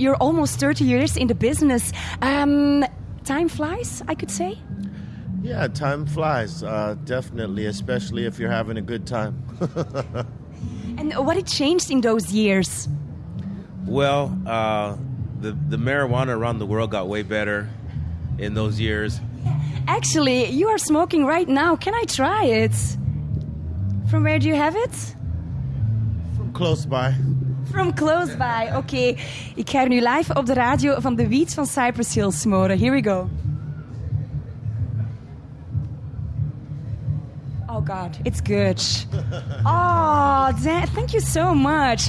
you're almost 30 years in the business. Um, time flies, I could say. Yeah, time flies, uh, definitely, especially if you're having a good time. and what had changed in those years? Well, uh, the the marijuana around the world got way better in those years. Actually, you are smoking right now. Can I try it? From where do you have it? From close by. From close by, oké. Okay. Ik ga er nu live op de radio van de wiet van Cypress Hill smoren. Here we go. Oh god, it's good. Oh, thank you so much.